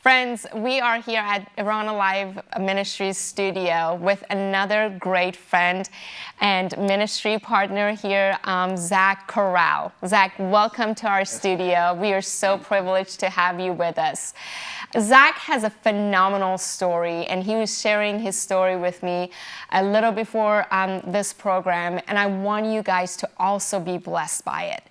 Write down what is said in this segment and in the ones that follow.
Friends, we are here at Iran Alive Ministries studio with another great friend and ministry partner here, um, Zach Corral. Zach, welcome to our studio. We are so privileged to have you with us. Zach has a phenomenal story, and he was sharing his story with me a little before um, this program, and I want you guys to also be blessed by it.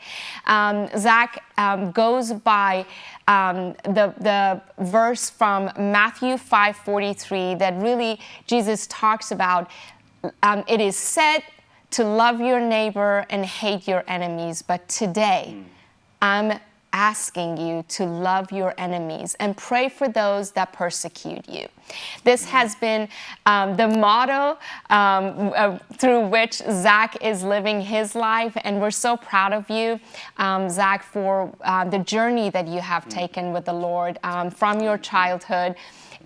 Um, Zach um, goes by um, the, the verse from Matthew 5:43 that really Jesus talks about. Um, it is said to love your neighbor and hate your enemies, but today. I'm asking you to love your enemies and pray for those that persecute you. This has been um, the motto um, uh, through which Zach is living his life, and we're so proud of you, um, Zach, for uh, the journey that you have taken with the Lord um, from your childhood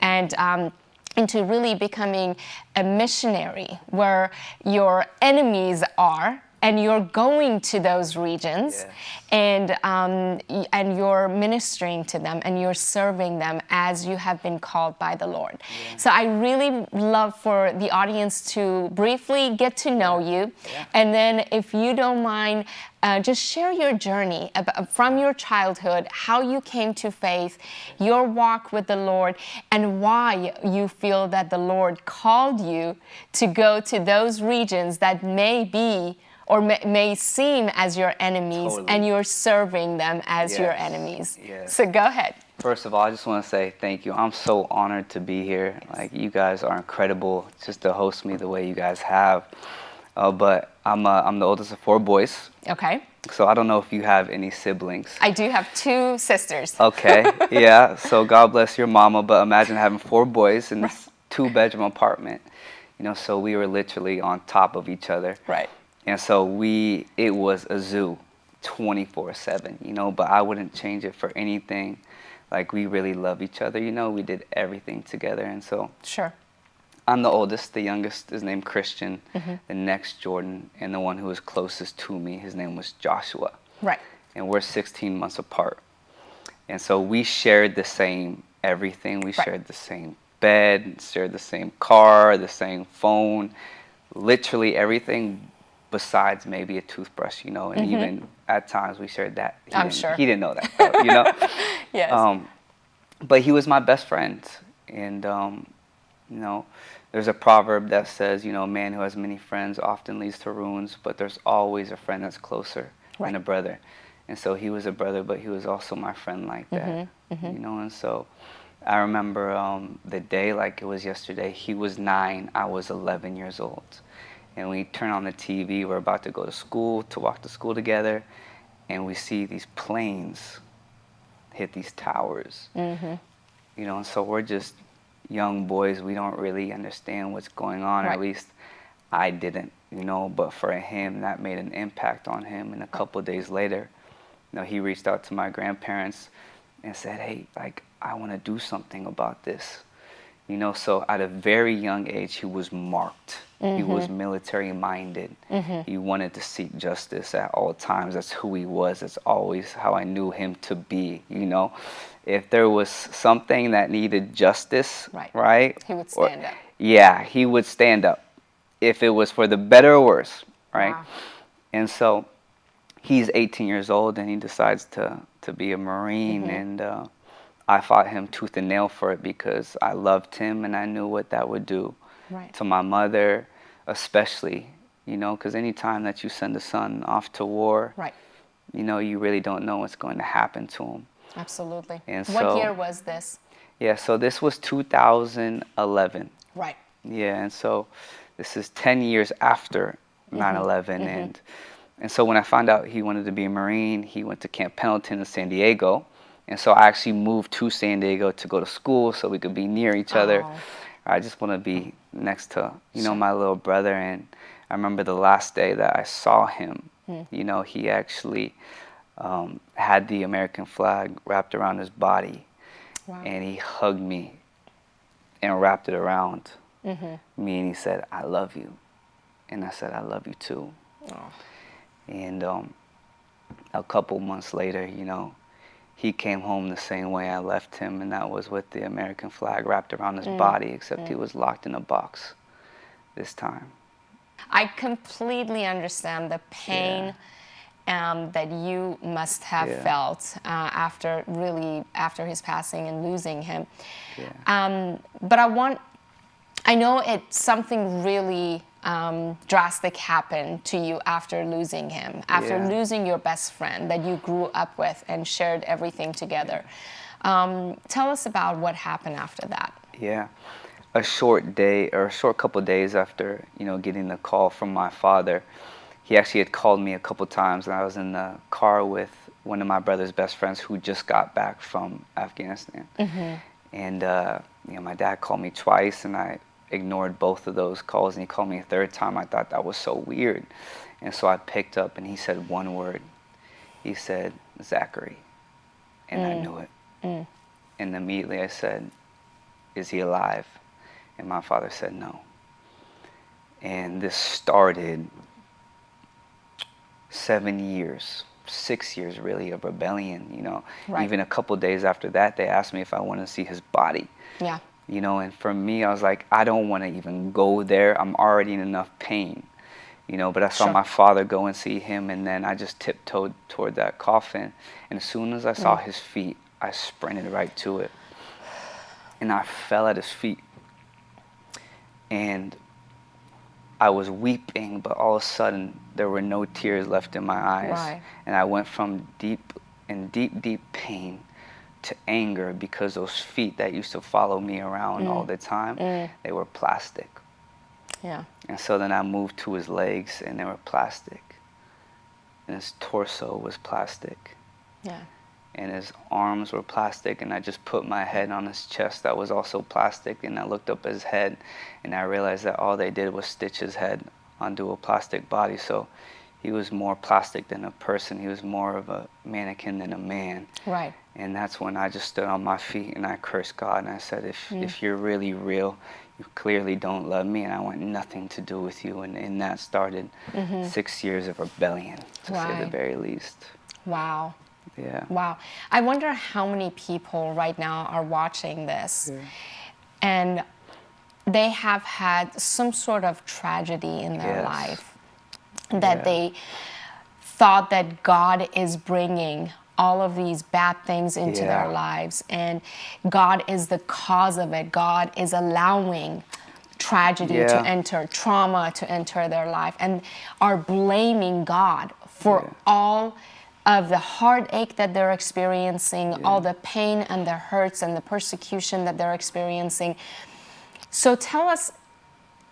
and um, into really becoming a missionary where your enemies are and you're going to those regions yeah. and um, and you're ministering to them and you're serving them as you have been called by the Lord. Yeah. So I really love for the audience to briefly get to know you, yeah. and then if you don't mind. Uh, just share your journey about, from your childhood, how you came to faith, your walk with the Lord, and why you feel that the Lord called you to go to those regions that may be or may, may seem as your enemies totally. and you're serving them as yes. your enemies. Yes. So go ahead. First of all, I just want to say thank you. I'm so honored to be here. Yes. Like you guys are incredible just to host me the way you guys have. Uh, but I'm, uh, I'm the oldest of four boys. Okay. So I don't know if you have any siblings. I do have two sisters. Okay, yeah. So God bless your mama, but imagine having four boys in this two bedroom apartment. You know, so we were literally on top of each other. Right. And so we, it was a zoo 24 7, you know, but I wouldn't change it for anything. Like we really love each other, you know, we did everything together. And so. Sure. I'm the oldest. The youngest is named Christian. Mm-hmm. The next Jordan, and the one who was closest to me, his name was Joshua. Right. And we're 16 months apart. And so we shared the same everything. We right. shared the same bed, shared the same car, the same phone, literally everything besides maybe a toothbrush, you know, and mm-hmm. even at times we shared that. He I'm sure. He didn't know that, you know? yes. Um, but he was my best friend. And, um, you know, there's a proverb that says, you know, a man who has many friends often leads to ruins, but there's always a friend that's closer right. than a brother. And so he was a brother, but he was also my friend like that, mm-hmm. Mm-hmm. you know, and so I remember um, the day like it was yesterday. He was nine, I was 11 years old and we turn on the TV. We're about to go to school, to walk to school together, and we see these planes hit these towers. Mm-hmm. You know, and so we're just young boys. We don't really understand what's going on, right. at least I didn't, you know. But for him, that made an impact on him. And a couple days later, you know, he reached out to my grandparents and said, "Hey, like I want to do something about this." You know, so at a very young age, he was marked. Mm-hmm. He was military minded. Mm-hmm. He wanted to seek justice at all times. That's who he was. That's always how I knew him to be. You know, if there was something that needed justice, right, right he would stand or, up. Yeah, he would stand up. If it was for the better or worse, right? Wow. And so he's 18 years old and he decides to, to be a Marine. Mm-hmm. And uh, I fought him tooth and nail for it because I loved him and I knew what that would do right. to my mother, especially, you know, because anytime that you send a son off to war, right. you know, you really don't know what's going to happen to him. Absolutely. And what so, year was this? Yeah, so this was 2011. Right. Yeah, and so this is 10 years after 9 mm-hmm. 11. Mm-hmm. And, and so when I found out he wanted to be a Marine, he went to Camp Pendleton in San Diego. And so I actually moved to San Diego to go to school so we could be near each other. Oh. I just want to be next to, you know, my little brother. And I remember the last day that I saw him, mm. you know, he actually um, had the American flag wrapped around his body. Wow. And he hugged me and wrapped it around mm-hmm. me and he said, I love you. And I said, I love you too. Oh. And um, a couple months later, you know, he came home the same way I left him, and that was with the American flag wrapped around his body, except he was locked in a box this time. I completely understand the pain um, that you must have Yeah. felt uh, after really after his passing and losing him. Yeah. Um, but I want, I know it's something really um, drastic happened to you after losing him, after Yeah. losing your best friend that you grew up with and shared everything together. Um, tell us about what happened after that. Yeah, a short day or a short couple days after you know getting the call from my father, he actually had called me a couple times, and I was in the car with one of my brother's best friends who just got back from Afghanistan, and uh, you know my dad called me twice, and I ignored both of those calls, and he called me a third time. I thought that was so weird, and so I picked up, and he said one word. He said Zachary, and I mm. knew it. Mm. And immediately I said, Is he alive? And my father said, No. And this started seven years, six years really of rebellion, you know. Right. Even a couple days after that, they asked me if I wanted to see his body, Yeah. You know. And for me, I was like, I don't want to even go there. I'm already in enough pain, you know. But I saw Sure. my father go and see him, and then I just tiptoed toward that coffin. And as soon as I saw Mm. his feet, I sprinted right to it. And I fell at his feet. And I was weeping, but all of a sudden there were no tears left in my eyes. Right. And I went from deep in deep, deep pain to anger because those feet that used to follow me around all mm. the time, mm. they were plastic. Yeah. And so then I moved to his legs and they were plastic. And his torso was plastic. Yeah. And his arms were plastic. And I just put my head on his chest that was also plastic. And I looked up his head and I realized that all they did was stitch his head onto a plastic body. So he was more plastic than a person. He was more of a mannequin than a man. Right. And that's when I just stood on my feet and I cursed God and I said, if, mm. if you're really real, you clearly don't love me and I want nothing to do with you. And, and that started mm-hmm. six years of rebellion, to say the very least. Wow. Yeah. Wow. I wonder how many people right now are watching this and they have had some sort of tragedy in their Yes. life that Yeah. they thought that God is bringing all of these bad things into their lives and God is the cause of it. God is allowing tragedy to enter, trauma to enter their life, and are blaming God for Yeah. all of the heartache that they're experiencing, all the pain and the hurts and the persecution that they're experiencing. So tell us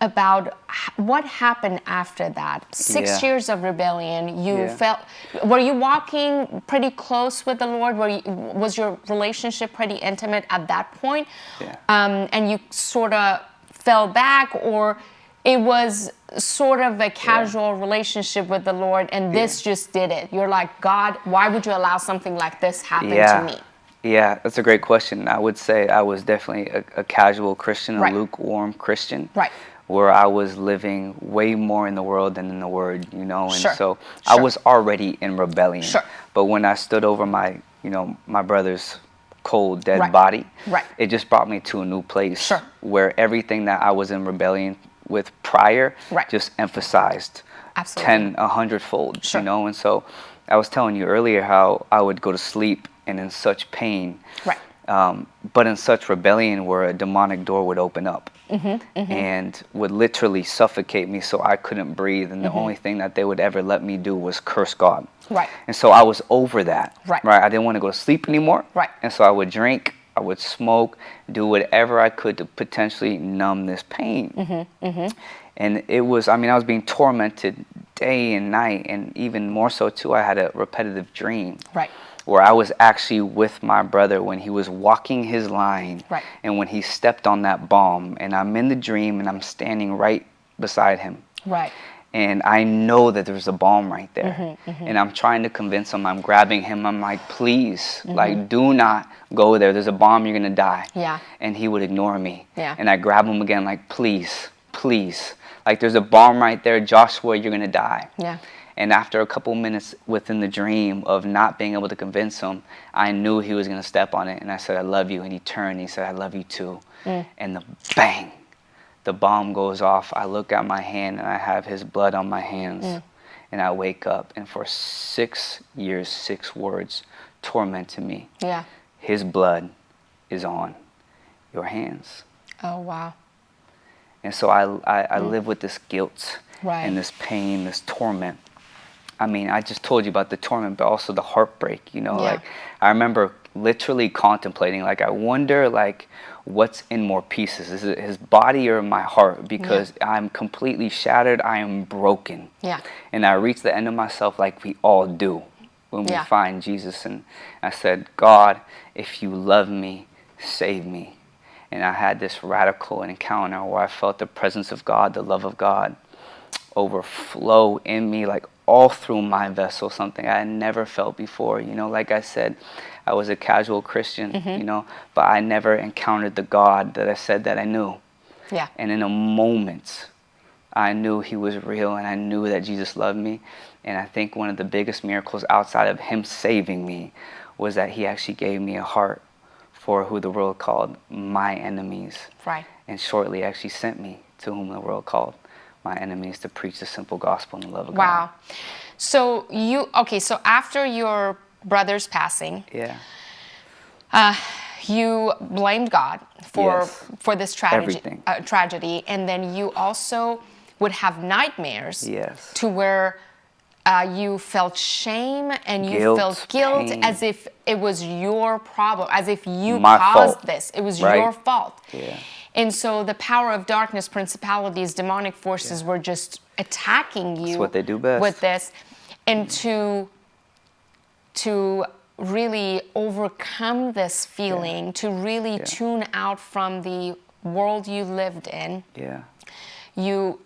about what happened after that. Six Yeah. years of rebellion. You Yeah. felt. Were you walking pretty close with the Lord? Were you, was your relationship pretty intimate at that point? Yeah. Um, and you sort of fell back, or it was sort of a casual relationship with the Lord, and this just did it. You're like, God, why would you allow something like this happen yeah. to me? Yeah, that's a great question. I would say I was definitely a, a casual Christian, a Right. lukewarm Christian. Right. Where I was living way more in the world than in the Word, you know, and Sure. so I was already in rebellion. Sure. But when I stood over my, you know, my brother's cold, dead Right. body, Right. it just brought me to a new place Sure. where everything that I was in rebellion with prior Right. just emphasized Absolutely. 10, a hundredfold, Sure. you know, and so I was telling you earlier how I would go to sleep and in such pain, Right. Um, but in such rebellion where a demonic door would open up Mm-hmm, and would literally suffocate me so I couldn't breathe. And the only thing that they would ever let me do was curse God. Mm-hmm. Right. And so I was over that. Right. Right. I didn't want to go to sleep anymore. Right. And so I would drink, I would smoke, do whatever I could to potentially numb this pain. Mm-hmm, And it was, I mean, I was being tormented day and night. And even more so, too, I had a repetitive dream Right. Where I was actually with my brother when he was walking his line Right. and when he stepped on that bomb and I'm in the dream and I'm standing right beside him Right. and I know that there's a bomb right there Mm-hmm, and I'm trying to convince him I'm grabbing him I'm like please Mm-hmm. like do not go there there's a bomb you're gonna die Yeah. and he would ignore me Yeah. and I grab him again like please please like there's a bomb right there Joshua you're gonna die Yeah. And after a couple minutes within the dream of not being able to convince him, I knew he was going to step on it. And I said, I love you. And he turned and he said, I love you too. Mm. And the bang, the bomb goes off. I look at my hand and I have his blood on my hands. Mm. And I wake up. And for six years, six words tormented me. Yeah. His blood is on your hands. Oh, wow. And so I, I, I mm. live with this guilt right. and this pain, this torment. I mean, I just told you about the torment, but also the heartbreak, you know, yeah. like I remember literally contemplating, like, I wonder, like, what's in more pieces? Is it his body or my heart? Because yeah. I'm completely shattered. I am broken. Yeah. And I reached the end of myself like we all do when we yeah. find Jesus. And I said, God, if you love me, save me. And I had this radical encounter where I felt the presence of God, the love of God overflow in me like all through my vessel, something I had never felt before. You know, like I said, I was a casual Christian, mm-hmm. you know, but I never encountered the God that I said that I knew. Yeah. And in a moment, I knew he was real and I knew that Jesus loved me. And I think one of the biggest miracles outside of him saving me was that he actually gave me a heart for who the world called my enemies. Right. And shortly actually sent me to whom the world called my enemies to preach the simple gospel and the love of wow. God. Wow. So you okay? So after your brother's passing, yeah, uh, you blamed God for yes. for this tragedy, uh, tragedy, and then you also would have nightmares. Yes. To where. Uh, you felt shame and you guilt, felt guilt pain. as if it was your problem, as if you My caused fault. this. It was right? your fault. Yeah. And so the power of darkness, principalities, demonic forces yeah. were just attacking you. That's what they do best. With this. And to to really overcome this feeling, yeah. to really yeah. tune out from the world you lived in. Yeah. You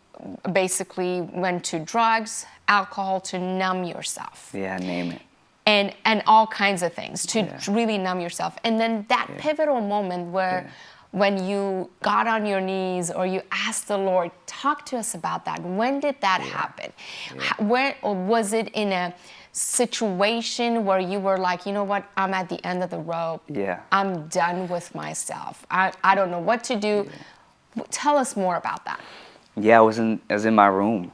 basically went to drugs, alcohol to numb yourself. Yeah, name it. And and all kinds of things to really numb yourself. And then that pivotal moment where when you got on your knees or you asked the Lord, talk to us about that. When did that yeah. happen? Yeah. Where or was it in a situation where you were like, you know what, I'm at the end of the rope. Yeah. I'm done with myself. I, I don't know what to do. Yeah. Tell us more about that. Yeah, I was in I was in my room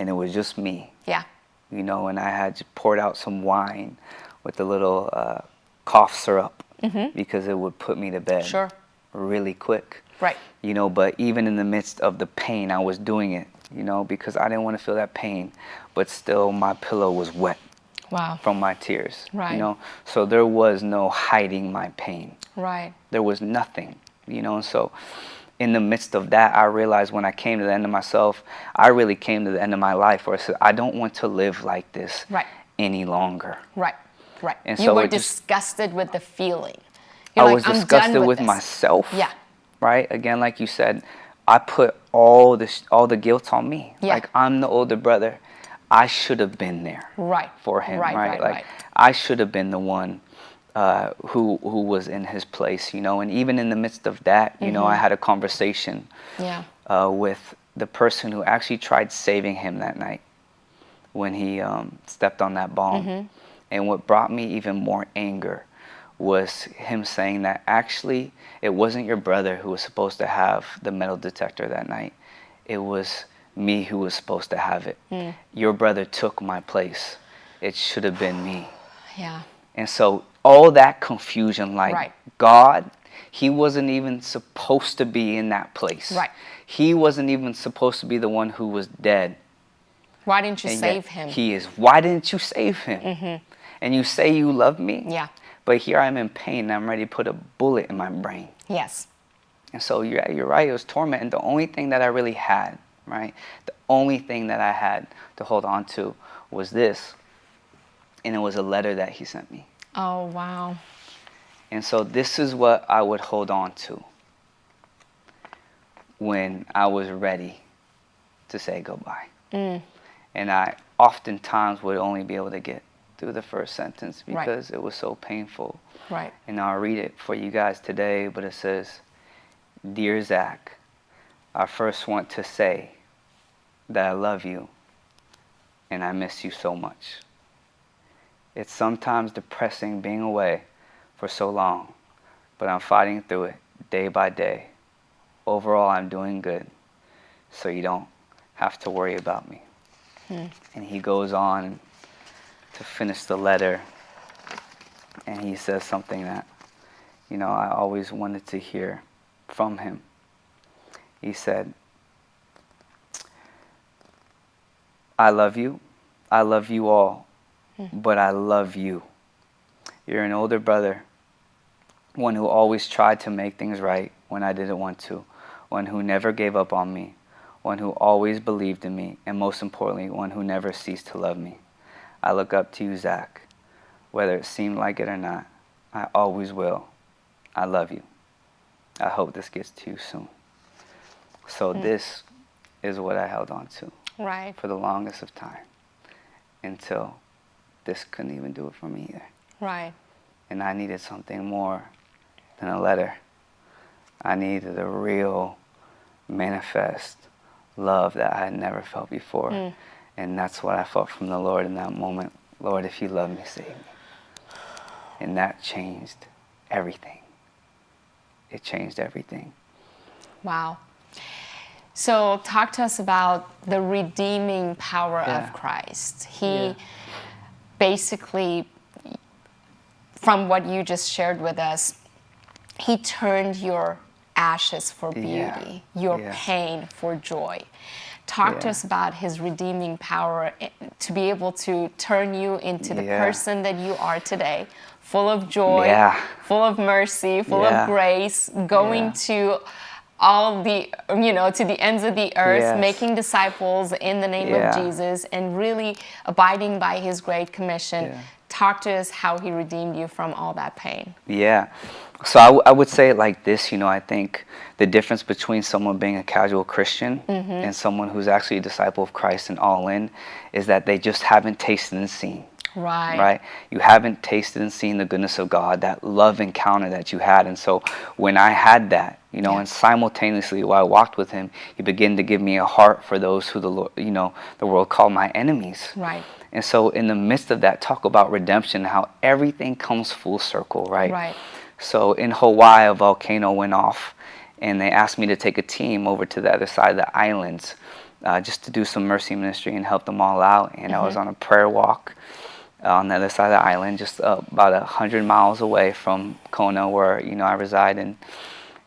and it was just me. Yeah. You know, and I had poured out some wine with a little uh, cough syrup mm-hmm. because it would put me to bed. Sure really quick. Right. You know, but even in the midst of the pain, I was doing it, you know, because I didn't want to feel that pain, but still my pillow was wet. Wow. From my tears. Right. You know, so there was no hiding my pain. Right. There was nothing, you know, so in the midst of that, I realized when I came to the end of myself, I really came to the end of my life where I said, I don't want to live like this right. any longer. Right, right. And you so were disgusted just, with the feeling. You're I like, was disgusted with, with myself. Yeah. Right? Again, like you said, I put all this all the guilt on me. Yeah. Like I'm the older brother. I should have been there. Right. For him. Right. Right. right like right. I should have been the one uh, who who was in his place, you know. And even in the midst of that, you mm-hmm. know, I mm-hmm. had a conversation yeah. uh, with the person who actually tried saving him that night when he um, stepped on that bomb. Mm-hmm. And what brought me even more anger was him saying that actually it wasn't your brother who was supposed to have the metal detector that night. It was me who was supposed to have it. Mm. Your brother took my place. It should have been me. Yeah. And so all that confusion, like right. God, he wasn't even supposed to be in that place. Right. He wasn't even supposed to be the one who was dead. Why didn't you and save him? He is. Why didn't you save him? Mm-hmm. And you say you love me? Yeah. But here I'm in pain and I'm ready to put a bullet in my brain. Yes. And so you're, you're right, it was torment. And the only thing that I really had, right, the only thing that I had to hold on to was this. And it was a letter that he sent me. Oh, wow. And so this is what I would hold on to when I was ready to say goodbye. Mm. And I oftentimes would only be able to get through the first sentence because right. it was so painful. Right. And I'll read it for you guys today, but it says, Dear Zach, I first want to say that I love you and I miss you so much. It's sometimes depressing being away for so long, but I'm fighting through it day by day. Overall, I'm doing good, so you don't have to worry about me. Hmm. And he goes on to finish the letter, and he says something that, you know, I always wanted to hear from him. He said, I love you. I love you all, but I love you. You're an older brother, one who always tried to make things right when I didn't want to, one who never gave up on me, one who always believed in me, and most importantly, one who never ceased to love me. I look up to you, Zach. Whether it seemed like it or not, I always will. I love you. I hope this gets to you soon. So mm. this is what I held on to. Right. For the longest of time. Until this couldn't even do it for me either. Right. And I needed something more than a letter. I needed a real manifest love that I had never felt before. Mm. And that's what I felt from the Lord in that moment. Lord, if you love me, save me. And that changed everything. It changed everything. Wow. So, talk to us about the redeeming power yeah. of Christ. He yeah. Basically, from what you just shared with us, He turned your ashes for beauty, yeah. your pain for joy. Talk yeah. to us about his redeeming power eh, to be able to turn you into the yeah. person that you are today, full of joy, yeah. full of mercy, full of grace, going to all the you know to the ends of the earth yes. making disciples in the name of jesus and really abiding by his great commission talk to us how he redeemed you from all that pain yeah so I, I would say it like this you know i think the difference between someone being a casual Christian mm-hmm. and someone who's actually a disciple of Christ and all in is that they just haven't tasted and seen. Right. Right. You haven't tasted and seen the goodness of God, that love encounter that you had. And so when I had that, you know, yeah. and simultaneously while I walked with him, he began to give me a heart for those who the Lord, you know, the world called my enemies. Right. And so in the midst of that, talk about redemption, how everything comes full circle, right? Right. So in Hawaii, a volcano went off and they asked me to take a team over to the other side of the islands uh, just to do some mercy ministry and help them all out. And mm-hmm. I was mm-hmm. on a prayer walk on the other side of the island, just uh, about a hundred miles away from Kona, where you know I reside. And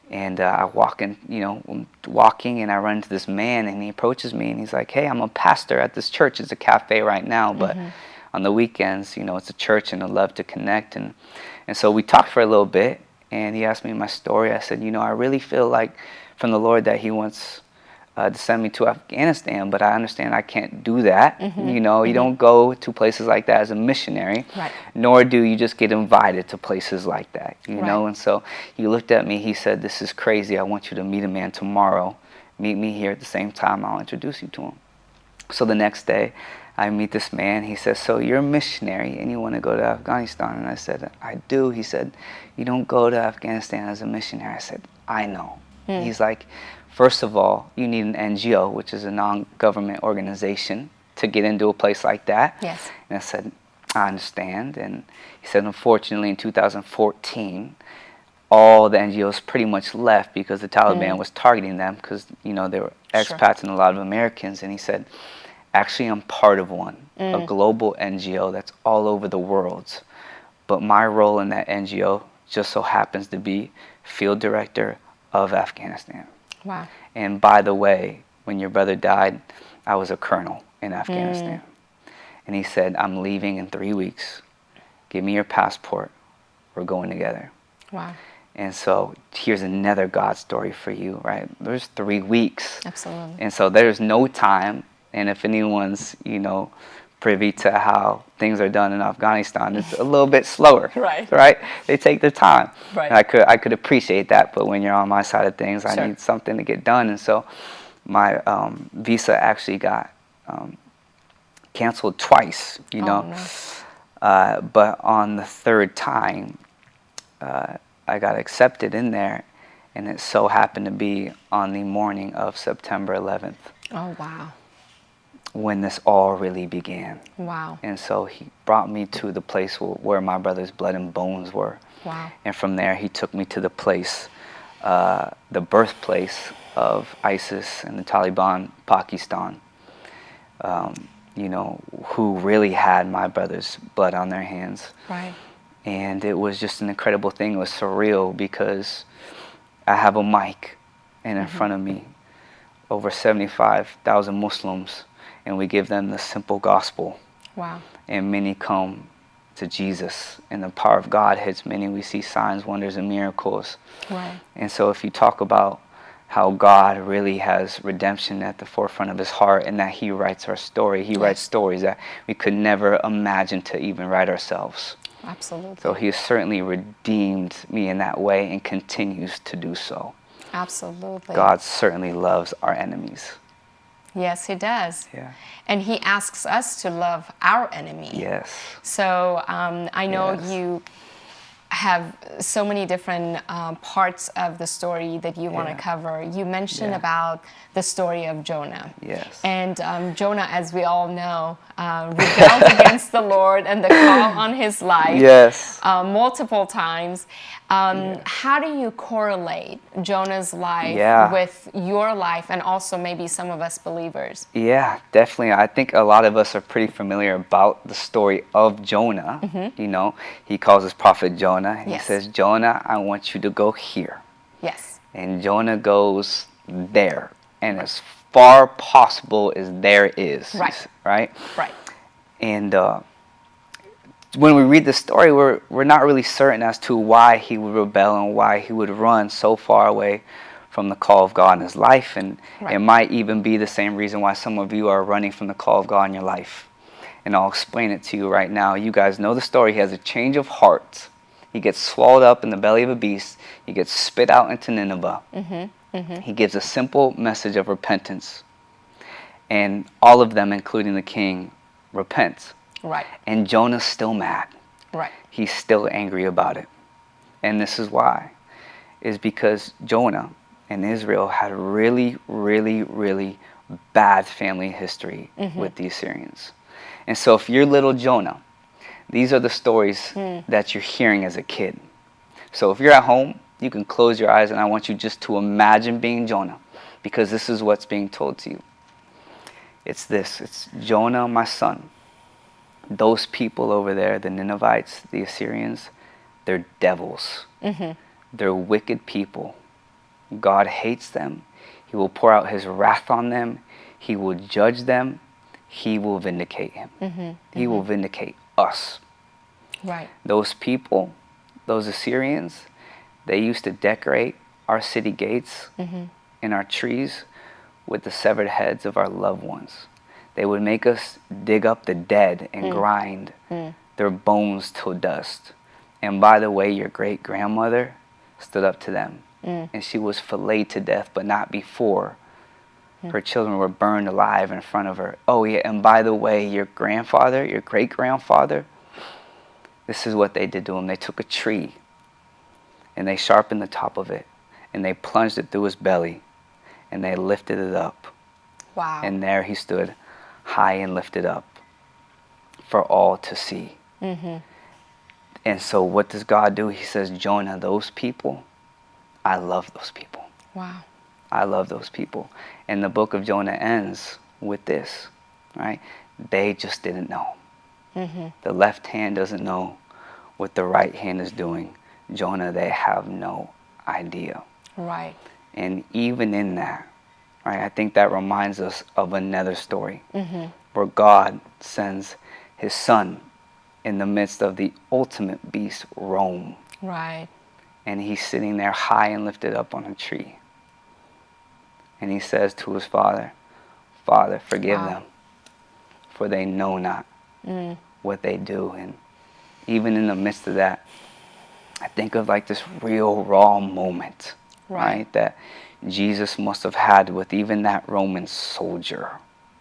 and uh, I walk in, you know, walking, and I run into this man, and he approaches me, and he's like, "Hey, I'm a pastor at this church. It's a cafe right now, but." Mm-hmm. On the weekends, you know, it's a church, and I love to connect, and and so we talked for a little bit, and he asked me my story. I said, you know, I really feel like from the Lord that He wants uh, to send me to Afghanistan, but I understand I can't do that. Mm-hmm. You know, you don't go to places like that as a missionary, right. nor do you just get invited to places like that. You right. know, and so he looked at me. He said, "This is crazy. I want you to meet a man tomorrow. Meet me here at the same time. I'll introduce you to him." So the next day, I meet this man. He says, So you're a missionary and you want to go to Afghanistan? And I said, I do. He said, You don't go to Afghanistan as a missionary. I said, I know. Mm. He's like, First of all, you need an NGO, which is a non government organization, to get into a place like that. Yes. And I said, I understand. And he said, Unfortunately, in 2014, all the NGOs pretty much left because the Taliban mm. was targeting them because, you know, they were expats sure. and a lot of Americans. And he said, Actually, I'm part of one, mm. a global NGO that's all over the world. But my role in that NGO just so happens to be field director of Afghanistan. Wow. And by the way, when your brother died, I was a colonel in Afghanistan. Mm. And he said, I'm leaving in three weeks. Give me your passport. We're going together. Wow. And so here's another God story for you, right? There's three weeks. Absolutely. And so there's no time and if anyone's, you know, privy to how things are done in Afghanistan, it's a little bit slower. right. Right? They take their time. Right. And I could I could appreciate that, but when you're on my side of things, I need something to get done. And so my um, visa actually got um, canceled twice, you oh, know. No. Uh, but on the third time, uh, I got accepted in there, and it so happened to be on the morning of September 11th. Oh, wow. When this all really began. Wow. And so he brought me to the place where, my brother's blood and bones were. Wow. And from there, he took me to the place, uh, the birthplace of ISIS and the Taliban, Pakistan. Um, you know, who really had my brother's blood on their hands. Right. And it was just an incredible thing. It was surreal because I have a mic, and in front of me, over 75,000 Muslims, and we give them the simple gospel. Wow. And many come to Jesus, and the power of God hits many. We see signs, wonders, and miracles. Right. And so, if you talk about how God really has redemption at the forefront of his heart and that he writes our story, he writes stories that we could never imagine to even write ourselves. Absolutely. So, he has certainly redeemed me in that way and continues to do so. Absolutely. God certainly loves our enemies. Yes, he does. Yeah. And he asks us to love our enemy. Yes. So um, I know Yes. you have so many different um, parts of the story that you want to Yeah. cover. You mentioned Yeah. about the story of Jonah. Yes. And um, Jonah, as we all know, uh, rebelled against the Lord and the call on his life Yes. uh, multiple times. Um, How do you correlate Jonah's life Yeah. with your life and also maybe some of us believers? Yeah, definitely. I think a lot of us are pretty familiar about the story of Jonah. You know, he calls his prophet Jonah. And Mm-hmm. Yes. He says, Jonah, I want you to go here. Yes. And Jonah goes there. And as far possible as there is. Right. Right? Right. And uh, when we read the story, we're, we're not really certain as to why he would rebel and why he would run so far away from the call of God in his life. And Right. it might even be the same reason why some of you are running from the call of God in your life. And I'll explain it to you right now. You guys know the story. He has a change of heart. He gets swallowed up in the belly of a beast. He gets spit out into Nineveh. Mm-hmm, mm-hmm. He gives a simple message of repentance. And all of them, including the king, repent. Right. And Jonah's still mad. Right. He's still angry about it. And this is why. Is because Jonah and Israel had a really, really, really bad family history mm-hmm. with the Assyrians. And so if you're little Jonah, these are the stories hmm. that you're hearing as a kid. So if you're at home, you can close your eyes and I want you just to imagine being Jonah because this is what's being told to you. It's this it's Jonah, my son. Those people over there, the Ninevites, the Assyrians, they're devils. Mm-hmm. They're wicked people. God hates them. He will pour out his wrath on them. He will judge them. He will vindicate him. Mm-hmm. He will mm-hmm. vindicate us Right. those people, those Assyrians, they used to decorate our city gates mm-hmm. and our trees with the severed heads of our loved ones. They would make us dig up the dead and mm. grind mm. their bones till dust. And by the way, your great grandmother stood up to them. Mm. And she was filleted to death, but not before. Her children were burned alive in front of her. Oh, yeah, and by the way, your grandfather, your great grandfather, this is what they did to him. They took a tree and they sharpened the top of it and they plunged it through his belly and they lifted it up. Wow. And there he stood, high and lifted up for all to see. Mm-hmm. And so, what does God do? He says, Jonah, those people, I love those people. wow. I love those people. And the book of Jonah ends with this, right? They just didn't know. Mm-hmm. The left hand doesn't know what the right hand is doing. Jonah, they have no idea. Right. And even in that, right, I think that reminds us of another story mm-hmm. where God sends his son in the midst of the ultimate beast, Rome. Right. And he's sitting there high and lifted up on a tree. And he says to his father, Father, forgive Wow. them, for they know not mm. what they do. And even in the midst of that, I think of like this real raw moment, Right. right? That Jesus must have had with even that Roman soldier,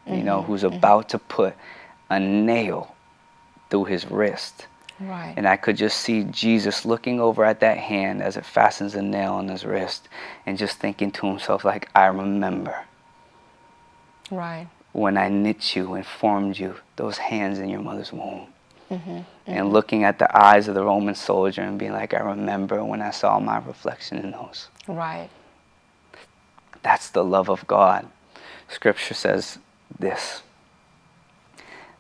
you know, mm-hmm. who's mm-hmm. about to put a nail through his wrist. Right. And I could just see Jesus looking over at that hand as it fastens a nail on his wrist and just thinking to himself, like, I remember. right. when I knit you and formed you, those hands in your mother's womb. Mm-hmm, and mm-hmm. looking at the eyes of the Roman soldier and being like, I remember when I saw my reflection in those. Right. That's the love of God. Scripture says this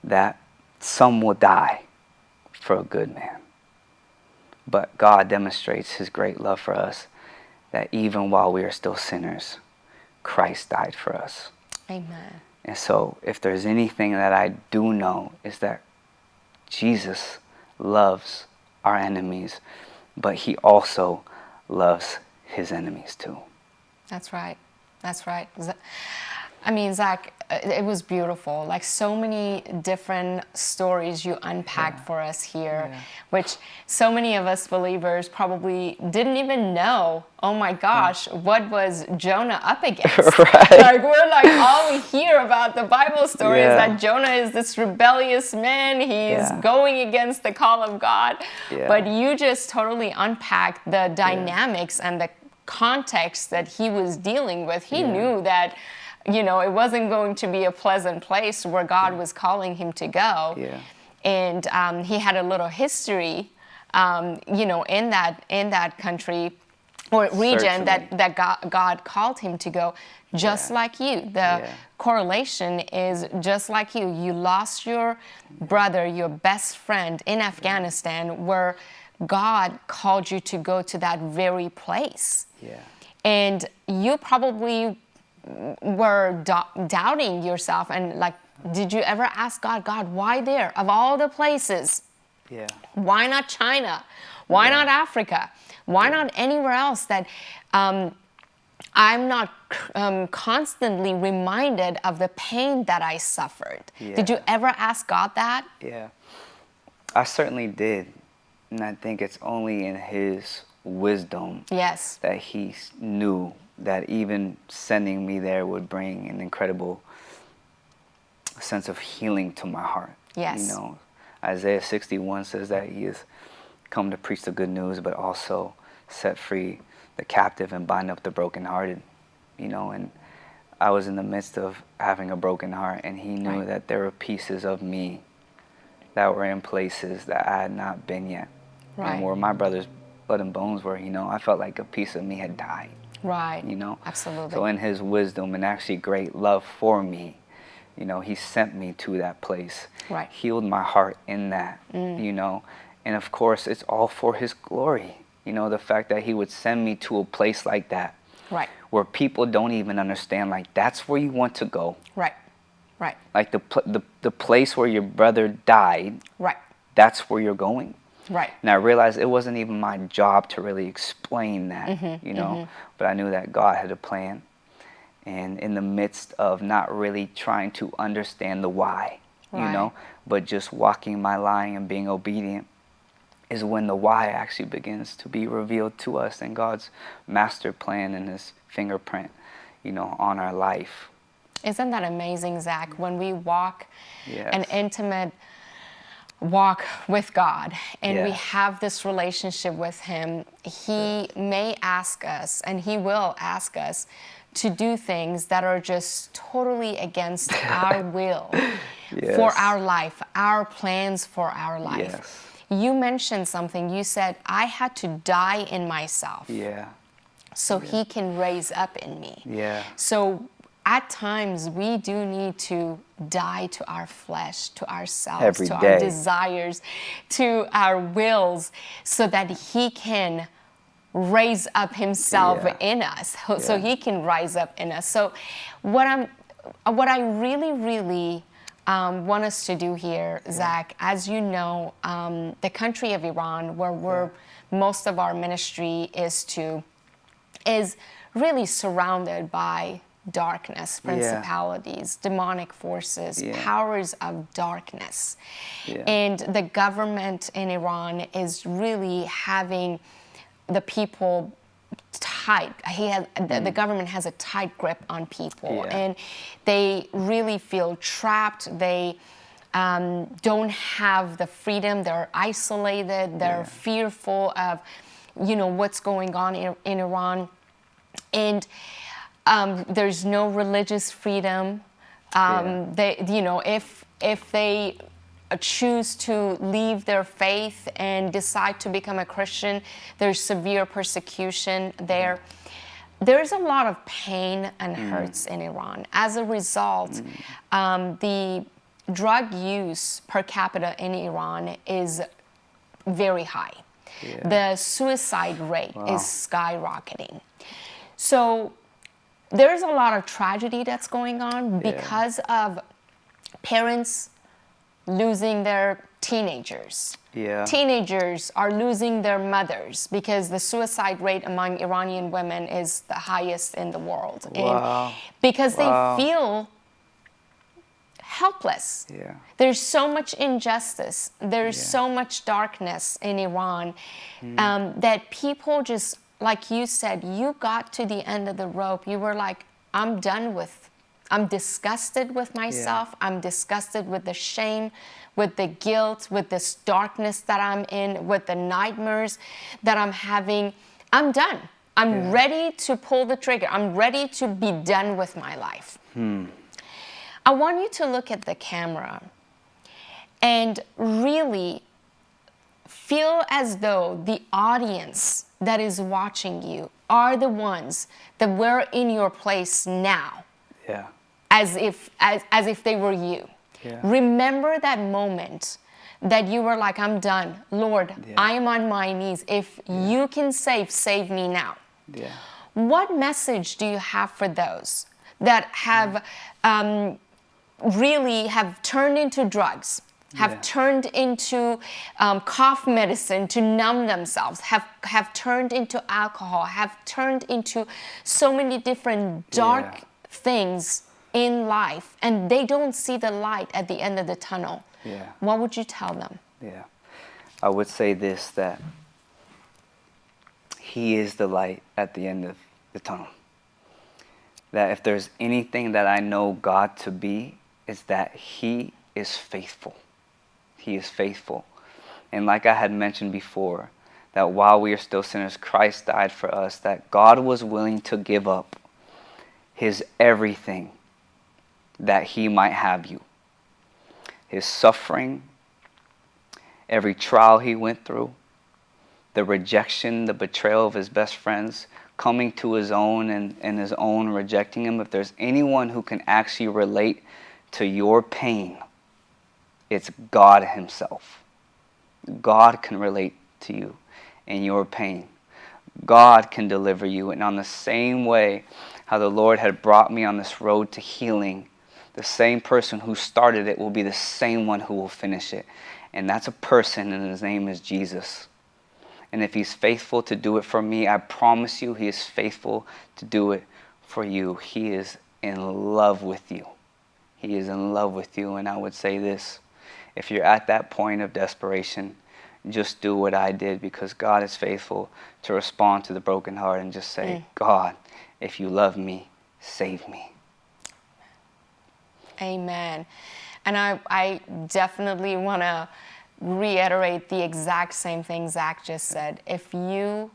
that some will die for a good man. But God demonstrates his great love for us that even while we are still sinners, Christ died for us. Amen. And so, if there's anything that I do know, is that Jesus loves our enemies, but he also loves his enemies too. That's right. That's right. I mean, Zach, uh, it was beautiful. Like so many different stories you unpacked yeah. for us here, yeah. which so many of us believers probably didn't even know. Oh my gosh, mm. what was Jonah up against? right. Like we're like all we hear about the Bible story yeah. is that Jonah is this rebellious man. He's going against the call of God. But you just totally unpacked the dynamics and the context that he was dealing with. He knew that you know, it wasn't going to be a pleasant place where God was calling him to go. Yeah. And um, he had a little history, um, you know, in that in that country or region Certainly. that that God, God, called him to go, just yeah. like you. The yeah. correlation is just like you. You lost your brother, your best friend in Afghanistan, where God called you to go to that very place. Yeah. And you probably were do- doubting yourself and like did you ever ask god god why there? Of all the places yeah. why not china? Why yeah. not africa? Why yeah. not anywhere else that um, i'm not um, constantly reminded of the pain that i suffered? Yeah. did you ever ask god that? Yeah. I certainly did and i think it's only in his wisdom yes. that he knew that even sending me there would bring an incredible sense of healing to my heart. Yes. You know, Isaiah 61 says that he has come to preach the good news, but also set free the captive and bind up the brokenhearted. You know, and I was in the midst of having a broken heart, and he knew right. that there were pieces of me that were in places that I had not been yet. Right. And where my brother's blood and bones were, you know, I felt like a piece of me had died. Right. You know? Absolutely. So in his wisdom and actually great love for me, you know, he sent me to that place. Right. Healed my heart in that, mm. you know. And of course, it's all for his glory. You know, the fact that he would send me to a place like that. Right. Where people don't even understand like that's where you want to go. Right. Right. Like the the the place where your brother died. Right. That's where you're going. Right. And I realized it wasn't even my job to really explain that, mm-hmm, you know, mm-hmm. but I knew that God had a plan. And in the midst of not really trying to understand the why, right. you know, but just walking my line and being obedient is when the why actually begins to be revealed to us and God's master plan and his fingerprint, you know, on our life. Isn't that amazing, Zach? When we walk yes. an intimate walk with God and we have this relationship with Him, He may ask us, and He will ask us, to do things that are just totally against our will yes. for our life, our plans for our life. Yes. You mentioned something. You said, I had to die in myself. Yeah. So yeah. he can raise up in me. Yeah. So at times we do need to die to our flesh, to ourselves, Every to day. our desires, to our wills, so that He can raise up Himself yeah. in us, so He can rise up in us. So, what I'm, what I really, really um, want us to do here, Zach, as you know, um, the country of Iran, where we're most of our ministry is to, is really surrounded by darkness, principalities, yeah. demonic forces, yeah. powers of darkness. Yeah. And the government in Iran is really having the people tight. He has, mm. the, the, mm. government has a tight grip on people, and they really feel trapped. They um, don't have the freedom. They're isolated. They're fearful of, you know, what's going on in, in Iran, and um, there's no religious freedom. Um, Yeah. They, you know, if if they choose to leave their faith and decide to become a Christian, there's severe persecution there. There's a lot of pain and hurts in Iran. As a result, um, the drug use per capita in Iran is very high. Yeah. The suicide rate is skyrocketing. So there's a lot of tragedy that's going on because of parents losing their teenagers. Yeah. Teenagers are losing their mothers because the suicide rate among Iranian women is the highest in the world. Wow. And because they feel helpless. Yeah. There's so much injustice. There's Yeah. so much darkness in Iran um, that people just, like you said, you got to the end of the rope. You were like, I'm done with, I'm disgusted with myself. I'm disgusted with the shame, with the guilt, with this darkness that I'm in, with the nightmares that I'm having. I'm done. I'm Yeah. ready to pull the trigger. I'm ready to be done with my life. Hmm. I want you to look at the camera and really feel as though the audience that is watching you are the ones that were in your place now Yeah. as if as, as if they were you Yeah. remember that moment that you were like i'm done lord Yeah. i am on my knees if you can save save me now Yeah. what message do you have for those that have um, really have turned into drugs, have Yeah. turned into um, cough medicine to numb themselves, have have turned into alcohol, have turned into so many different dark Yeah. things in life, and they don't see the light at the end of the tunnel? Yeah. What would you tell them? Yeah. I would say this that He is the light at the end of the tunnel. That if there's anything that I know God to be, is that He is faithful. He is faithful. And like I had mentioned before, that while we are still sinners, Christ died for us, that God was willing to give up His everything that He might have you. His suffering, every trial he went through, the rejection, the betrayal of his best friends, coming to his own and, and his own rejecting him. If there's anyone who can actually relate to your pain, it's God Himself. God can relate to you in your pain. God can deliver you. And on the same way, how the Lord had brought me on this road to healing, the same person who started it will be the same one who will finish it. And that's a person, and his name is Jesus. And if he's faithful to do it for me, I promise you, he is faithful to do it for you. He is in love with you. He is in love with you. And I would say this if you're at that point of desperation, just do what I did because God is faithful to respond to the broken heart and just say, mm. God, if you love me, save me. Amen. And I, I definitely want to reiterate the exact same thing Zach just said. If you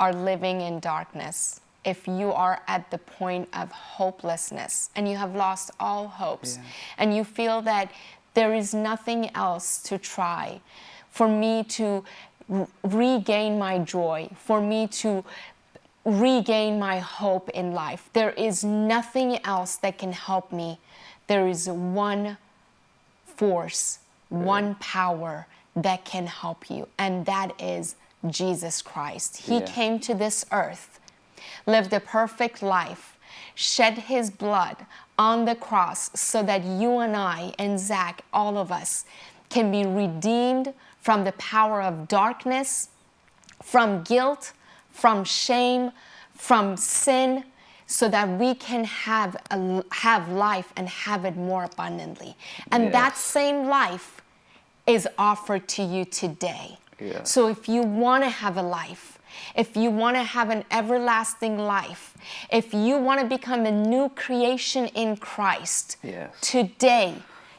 are living in darkness, if you are at the point of hopelessness and you have lost all hopes Yeah. and you feel that there is nothing else to try for me to regain my joy, for me to regain my hope in life. There is nothing else that can help me. There is one force, one power that can help you, and that is Jesus Christ. He Yeah. came to this earth, lived a perfect life, shed his blood on the cross so that you and I and Zach, all of us, can be redeemed from the power of darkness, from guilt, from shame, from sin, so that we can have a, have life and have it more abundantly. And that same life is offered to you today. Yes. So if you want to have a life, if you want to have an everlasting life, if you want to become a new creation in Christ, Yes. today,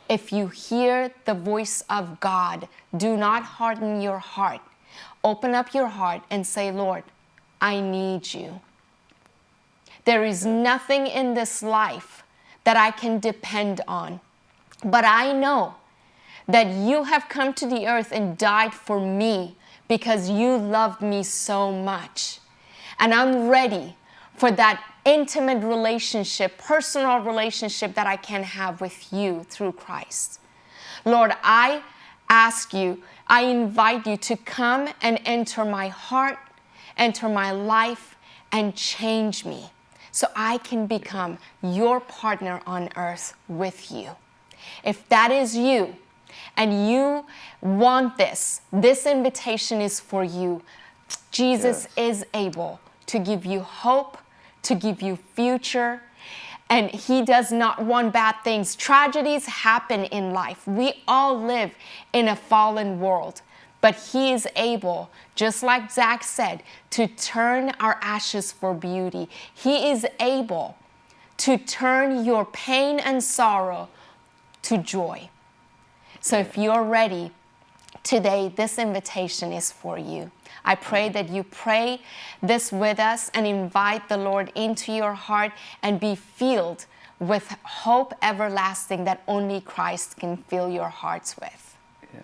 if you hear the voice of God, do not harden your heart. Open up your heart and say, Lord, I need you. There is nothing in this life that I can depend on. But I know that you have come to the earth and died for me because you loved me so much. And I'm ready for that intimate relationship, personal relationship that I can have with you through Christ. Lord, I ask you, I invite you to come and enter my heart, enter my life, and change me so I can become your partner on earth with you. If that is you, and you want this, this invitation is for you. Jesus yes. is able to give you hope, to give you future, and he does not want bad things. Tragedies happen in life. We all live in a fallen world, but he is able, just like Zach said, to turn our ashes for beauty. He is able to turn your pain and sorrow to joy. So if you're ready, today this invitation is for you. I pray that you pray this with us and invite the Lord into your heart and be filled with hope everlasting that only Christ can fill your hearts with. Yeah.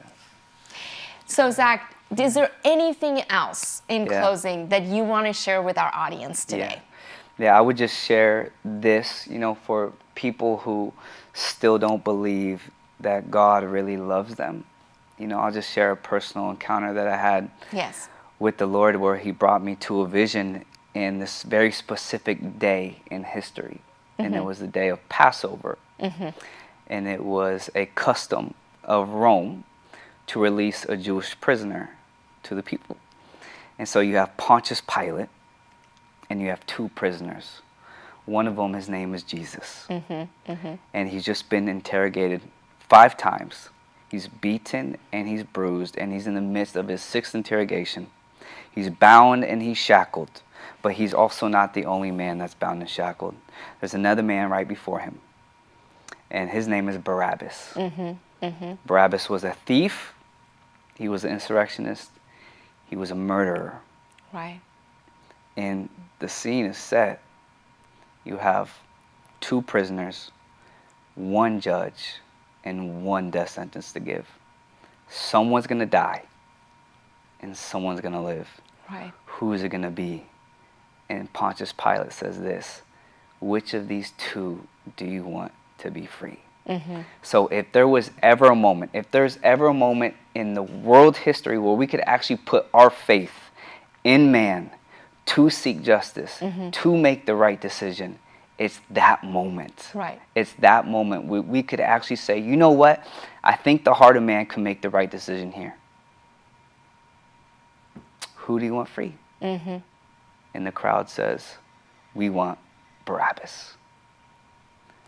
So, Zach, is there anything else in yeah. closing that you want to share with our audience today? Yeah. yeah, I would just share this, you know, for people who still don't believe that God really loves them. You know, I'll just share a personal encounter that I had yes. with the Lord where He brought me to a vision in this very specific day in history. Mm-hmm. And it mm-hmm. was the day of Passover. Mm-hmm. And it was a custom of Rome to release a Jewish prisoner to the people. And so you have Pontius Pilate and you have two prisoners. One of them, his name is Jesus. Mm-hmm. mm-hmm. And he's just been interrogated five times. He's beaten and he's bruised, and he's in the midst of his sixth interrogation. He's bound and he's shackled, but he's also not the only man that's bound and shackled. There's another man right before him, and his name is Barabbas. Mm-hmm, mm-hmm. Barabbas was a thief, he was an insurrectionist, he was a murderer. Right. And the scene is set. You have two prisoners, one judge, and one death sentence to give. Someone's going to die and someone's going to live. Right. Who is it going to be? And Pontius Pilate says this Which of these two do you want to be free? Mm-hmm. So, if there was ever a moment, if there's ever a moment in the world history where we could actually put our faith in man to seek justice, mm-hmm. to make the right decision, it's that moment. Right. It's that moment we, we could actually say, you know what? I think the heart of man can make the right decision here. Who do you want free? Mm-hmm. And the crowd says, we want Barabbas.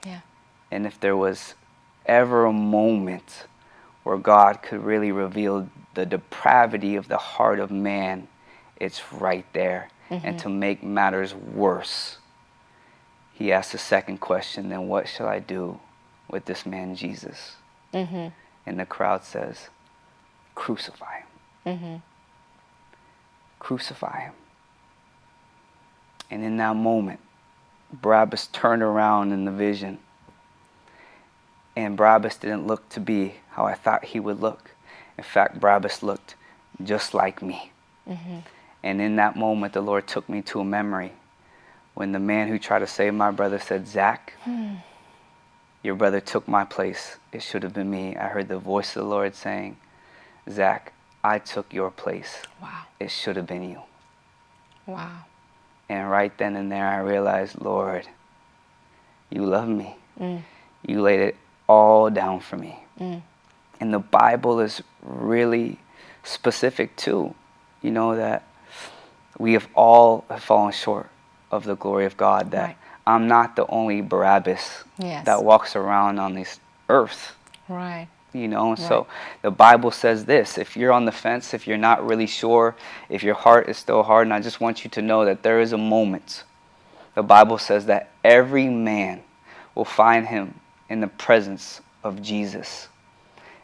Yeah. And if there was ever a moment where God could really reveal the depravity of the heart of man, it's right there. Mm-hmm. And to make matters worse, he asked the second question then what shall I do with this man Jesus? Mm-hmm. And the crowd says, crucify him. Mm-hmm. Crucify him. And in that moment, Barabbas turned around in the vision. And Barabbas didn't look to be how I thought he would look. In fact, Barabbas looked just like me. Mm-hmm. And in that moment, the Lord took me to a memory when the man who tried to save my brother said, Zach, hmm. your brother took my place. It should have been me. I heard the voice of the Lord saying, Zach, I took your place. Wow. It should have been you. Wow. And right then and there, I realized, Lord, you love me. Mm. You laid it all down for me. Mm. And the Bible is really specific too. You know that we have all fallen short of the glory of God that right. I'm not the only Barabbas yes. that walks around on this earth. Right. You know, right. so the Bible says this if you're on the fence, if you're not really sure, if your heart is still hard, and I just want you to know that there is a moment. The Bible says that every man will find him in the presence of Jesus,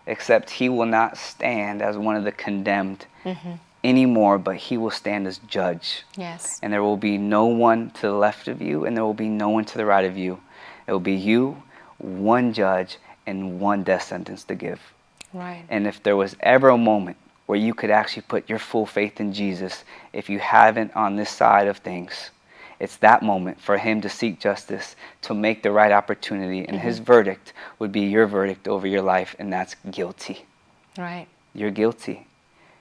except he will not stand as one of the condemned. Mm-hmm anymore, but he will stand as judge. Yes. And there will be no one to the left of you, and there will be no one to the right of you. It will be you, one judge, and one death sentence to give. Right. And if there was ever a moment where you could actually put your full faith in Jesus, if you haven't on this side of things, it's that moment for him to seek justice, to make the right opportunity, and his mm-hmm. verdict would be your verdict over your life, and that's guilty. Right. You're guilty.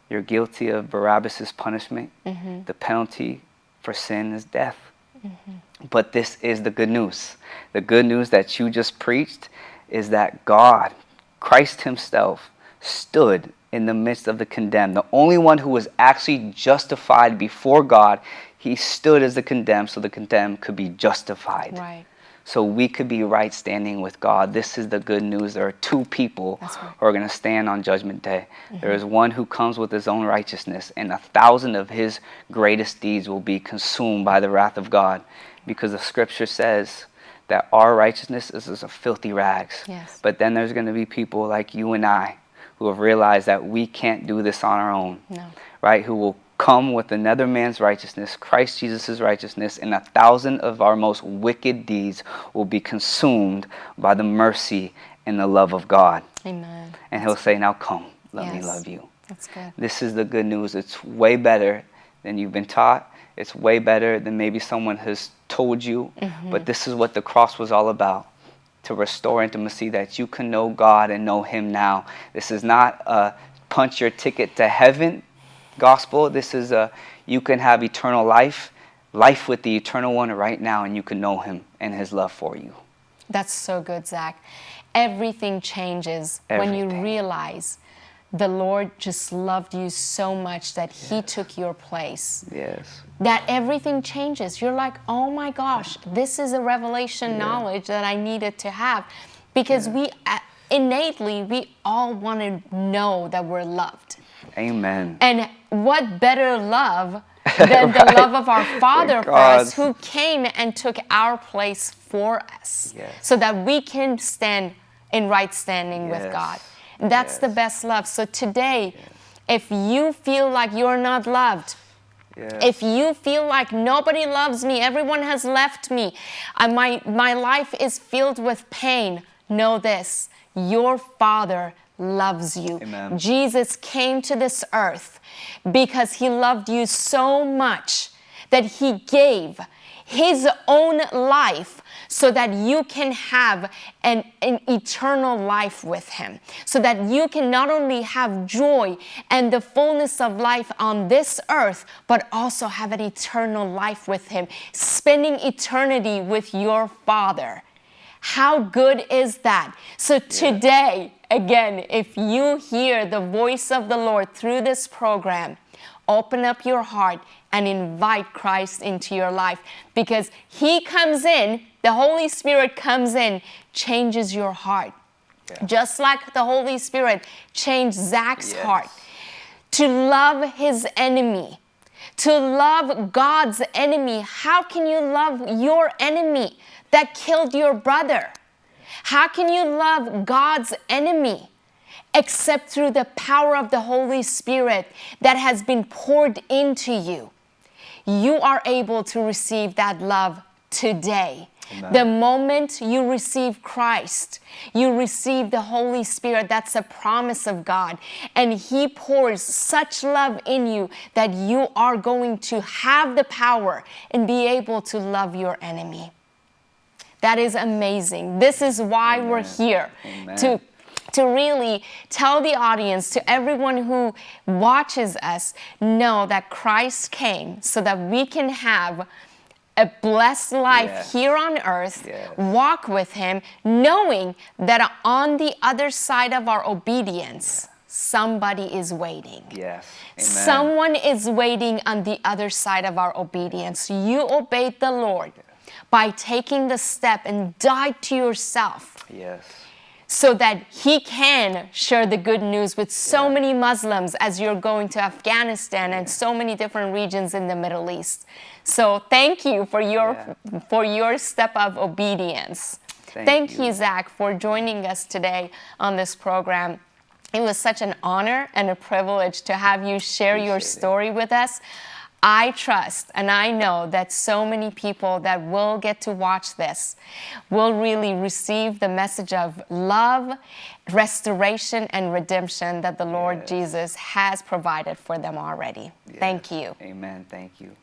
You're guilty of Barabbas' punishment. Mm-hmm. The penalty for sin is death. Mm-hmm. But this is the good news. The good news that you just preached is that God, Christ Himself, stood in the midst of the condemned. The only one who was actually justified before God, He stood as the condemned so the condemned could be justified. Right. So we could be right standing with God. This is the good news. There are two people right. who are going to stand on Judgment Day. Mm-hmm. There is one who comes with his own righteousness, and a thousand of his greatest deeds will be consumed by the wrath of God. Because the scripture says that our righteousness is as a filthy rags. Yes. But then there's going to be people like you and I who have realized that we can't do this on our own No. right, who will come with another man's righteousness, Christ Jesus' righteousness, and a thousand of our most wicked deeds will be consumed by the mercy and the love of God. Amen. And he'll say, Now come, let me love you. That's good. This is the good news. It's way better than you've been taught. It's way better than maybe someone has told you. Mm-hmm. But this is what the cross was all about to restore intimacy that you can know God and know Him now. This is not a punch your ticket to heaven gospel. This is a you can have eternal life, life with the eternal one right now, and you can know Him and His love for you. That's so good, Zach. Everything changes when you realize the Lord just loved you so much that He took your place. Yes. That everything changes. You're like, oh my gosh, this is a revelation knowledge that I needed to have. Because we uh, innately, we all want to know that we're loved. Amen. And what better love than the love of our Father for us, who came and took our place for us, Yes. so that we can stand in right standing with Yes. God. That's the best love. So today, if you feel like you're not loved, Yes. if you feel like nobody loves me, everyone has left me, uh, my, my life is filled with pain, know this your Father loves you. Amen. Jesus came to this earth because he loved you so much that he gave his own life so that you can have an, an eternal life with him. So that you can not only have joy and the fullness of life on this earth, but also have an eternal life with him, spending eternity with your Father. How good is that? So today, again, if you hear the voice of the Lord through this program, open up your heart and invite Christ into your life because He comes in, the Holy Spirit comes in, changes your heart. Just like the Holy Spirit changed Zach's Yes. heart to love his enemy, to love God's enemy. How can you love your enemy that killed your brother? How can you love God's enemy except through the power of the Holy Spirit that has been poured into you? You are able to receive that love today. Amen. The moment you receive Christ, you receive the Holy Spirit. That's a promise of God. And He pours such love in you that you are going to have the power and be able to love your enemy. That is amazing. This is why we're here Amen. to to really tell the audience, to everyone who watches us, know that Christ came so that we can have a blessed life Yes. here on earth, Yes. walk with Him, knowing that on the other side of our obedience, somebody is waiting. Yes. Amen. Someone is waiting on the other side of our obedience. You obeyed the Lord by taking the step and die to yourself Yes. so that he can share the good news with so Yeah. many Muslims as you're going to Afghanistan and so many different regions in the Middle East. So thank you for your for your step of obedience. Thank you. you. Zach, for joining us today on this program. It was such an honor and a privilege to have you share your Appreciate it. story with us. I trust and I know that so many people that will get to watch this will really receive the message of love, restoration, and redemption that the Lord yes. Jesus has provided for them already. Yes. Thank you. Amen. Thank you.